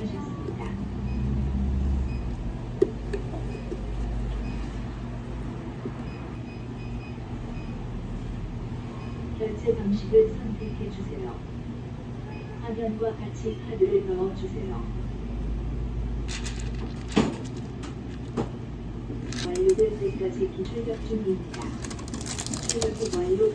하셨습니다. 결제 방식을 선택해 주세요. 화면과 같이 카드를 넣어 주세요. 완료될 때까지 기출력 중입니다. 출력이 완료